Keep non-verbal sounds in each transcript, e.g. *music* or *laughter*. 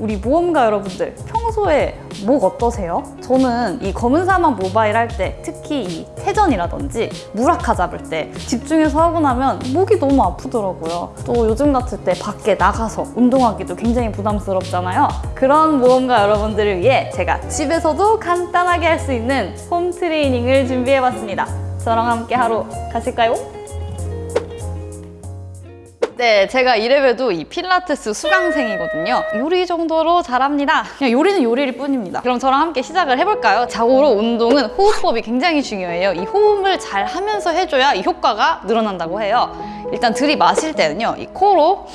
우리 모험가 여러분들 평소에 목 어떠세요? 저는 이 검은 사막 모바일 할 때 특히 이 태전이라든지 무라카 잡을 때 집중해서 하고 나면 목이 너무 아프더라고요. 또 요즘 같을 때 밖에 나가서 운동하기도 굉장히 부담스럽잖아요. 그런 모험가 여러분들을 위해 제가 집에서도 간단하게 할 수 있는 홈 트레이닝을 준비해봤습니다. 저랑 함께 하러 가실까요? 네, 제가 이래봬도 이 필라테스 수강생이거든요. 요리 정도로 잘합니다. 그냥 요리는 요리일 뿐입니다. 그럼 저랑 함께 시작을 해볼까요? 자고로 운동은 호흡법이 굉장히 중요해요. 이 호흡을 잘 하면서 해줘야 이 효과가 늘어난다고 해요. 일단 들이마실 때는요, 이 코로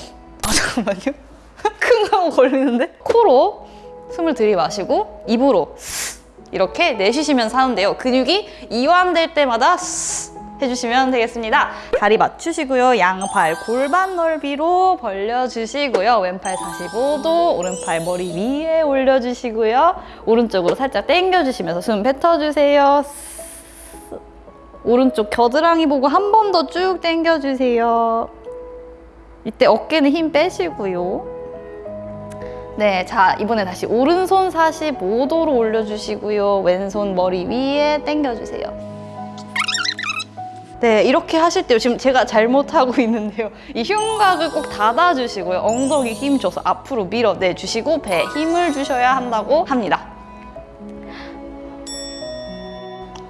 아 잠깐만요. *laughs* 큰거 걸리는데? 코로 숨을 들이마시고 입으로 이렇게 내쉬시면서 하는데요. 근육이 이완될 때마다 해주시면 되겠습니다. 다리 맞추시고요. 양팔 골반 넓이로 벌려주시고요. 왼팔 45도, 오른팔 머리 위에 올려주시고요. 오른쪽으로 살짝 당겨주시면서 숨 뱉어주세요. 오른쪽 겨드랑이 보고 한 번 더 쭉 당겨주세요. 이때 어깨는 힘 빼시고요. 네, 자 이번에 다시 오른손 45도로 올려주시고요. 왼손 머리 위에 당겨주세요. 네, 이렇게 하실 때 지금 제가 잘못하고 *laughs* 있는데요. 이 흉곽을 꼭 닫아주시고요. 엉덩이 힘 줘서 앞으로 밀어내주시고 배에 힘을 주셔야 한다고 합니다.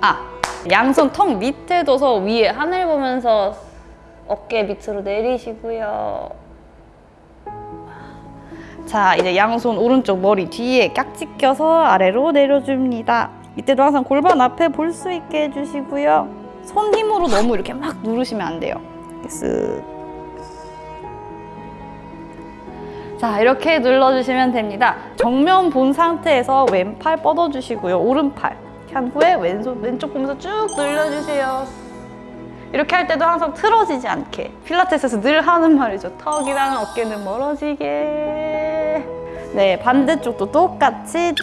아, 양손 턱 밑에 둬서 위에 하늘 보면서 어깨 밑으로 내리시고요. 자, 이제 양손 오른쪽 머리 뒤에 깍지 껴서 아래로 내려줍니다. 이때도 항상 골반 앞에 볼 수 있게 해주시고요. 손 힘으로 너무 이렇게 막 누르시면 안 돼요. 쓱. 자, 이렇게 눌러주시면 됩니다. 정면 본 상태에서 왼팔 뻗어주시고요. 오른팔 한 후에 왼손, 왼쪽 보면서 쭉 늘려주세요. 이렇게 할 때도 항상 틀어지지 않게 필라테스에서 늘 하는 말이죠. 턱이랑 어깨는 멀어지게 네, 반대쪽도 똑같이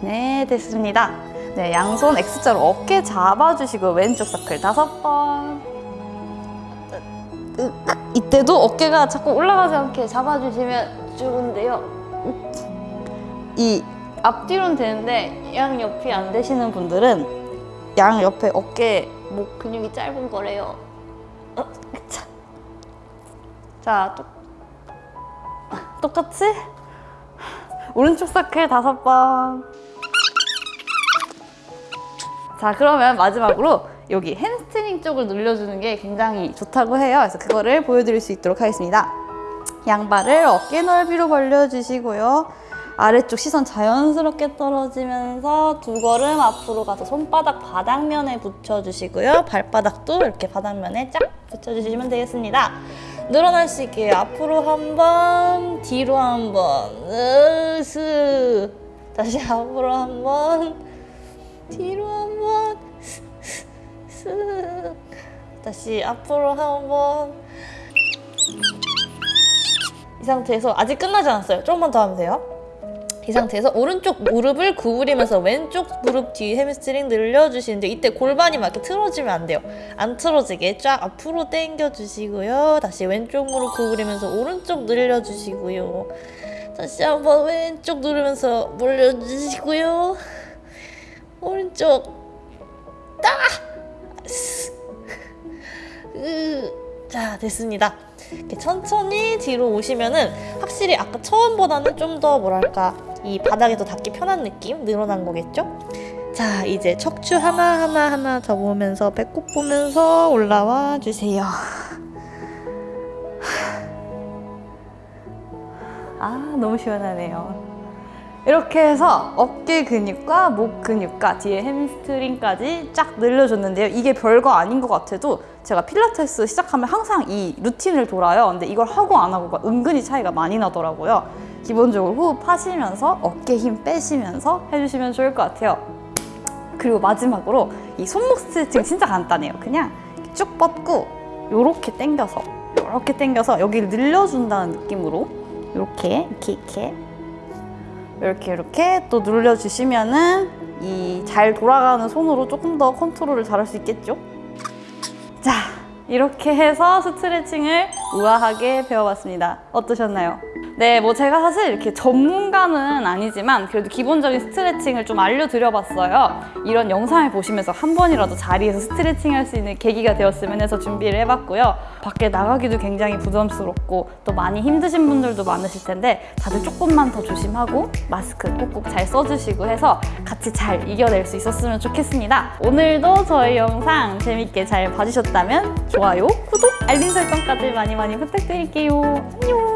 네, 됐습니다. 네, 양손 X자로 어깨 잡아주시고 왼쪽 서클 다섯 번. 이때도 어깨가 자꾸 올라가지 않게 잡아주시면 좋은데요. 이 앞뒤로는 되는데 양 옆이 안 되시는 분들은 양 옆에 어깨, 목 근육이 짧은 거래요. 어, 자, 자 똑, 똑같이 오른쪽 서클 다섯 번. 자 그러면 마지막으로 여기 햄스트링 쪽을 늘려주는 게 굉장히 좋다고 해요. 그래서 그거를 보여드릴 수 있도록 하겠습니다. 양발을 어깨 넓이로 벌려주시고요. 아래쪽 시선 자연스럽게 떨어지면서 두 걸음 앞으로 가서 손바닥 바닥면에 붙여주시고요. 발바닥도 이렇게 바닥면에 쫙 붙여주시면 되겠습니다. 늘어나시게 앞으로 한 번, 뒤로 한 번, 으스 다시 앞으로 한 번, 뒤로 한 번, 쓱 *laughs* 다시 앞으로 한 번. 이 상태에서 아직 끝나지 않았어요. 조금만 더 하면 돼요. 이 상태에서 오른쪽 무릎을 구부리면서 왼쪽 무릎 뒤 햄스트링 늘려주시는데 이때 골반이 막 이렇게 틀어지면 안 돼요. 안 틀어지게 쫙 앞으로 당겨주시고요. 다시 왼쪽 무릎 구부리면서 오른쪽 늘려주시고요. 다시 한번 왼쪽 누르면서 몰려주시고요. 오른쪽 딱! 자 됐습니다. 이렇게 천천히 뒤로 오시면은 확실히 아까 처음보다는 좀 더 뭐랄까 이 바닥에도 닿기 편한 느낌 늘어난 거겠죠? 자 이제 척추 하나하나 하나 접으면서 배꼽 보면서 올라와 주세요. 아 너무 시원하네요. 이렇게 해서 어깨 근육과 목 근육과 뒤에 햄스트링까지 쫙 늘려줬는데요. 이게 별거 아닌 것 같아도 제가 필라테스 시작하면 항상 이 루틴을 돌아요. 근데 이걸 하고 안 하고가 은근히 차이가 많이 나더라고요. 기본적으로 호흡하시면서 어깨 힘 빼시면서 해주시면 좋을 것 같아요. 그리고 마지막으로 이 손목 스트레칭 진짜 간단해요. 그냥 쭉 뻗고 이렇게 당겨서 이렇게 당겨서 여기를 늘려준다는 느낌으로 이렇게 이렇게 이렇게 이렇게 이렇게 또 눌러주시면은 이 잘 돌아가는 손으로 조금 더 컨트롤을 잘할 수 있겠죠? 자, 이렇게 해서 스트레칭을 우아하게 배워봤습니다. 어떠셨나요? 네, 뭐 제가 사실 이렇게 전문가는 아니지만 그래도 기본적인 스트레칭을 좀 알려드려봤어요. 이런 영상을 보시면서 한 번이라도 자리에서 스트레칭 할 수 있는 계기가 되었으면 해서 준비를 해봤고요. 밖에 나가기도 굉장히 부담스럽고 또 많이 힘드신 분들도 많으실 텐데 다들 조금만 더 조심하고 마스크 꼭꼭 잘 써주시고 해서 같이 잘 이겨낼 수 있었으면 좋겠습니다. 오늘도 저희 영상 재밌게 잘 봐주셨다면 좋아요, 구독, 알림 설정까지 많이 많이 부탁드릴게요. 안녕.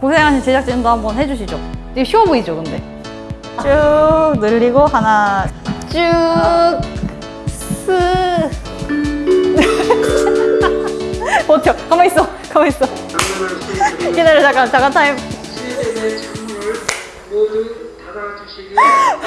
고생하신 제작진도 한번 해주시죠. 되게 쉬워 보이죠, 근데? 쭉 늘리고 하나 쭉 스. *laughs* 버텨. 가만 있어. 가만 있어. 기다려 잠깐 잠깐 타임. 모두 닫아주시기 *laughs*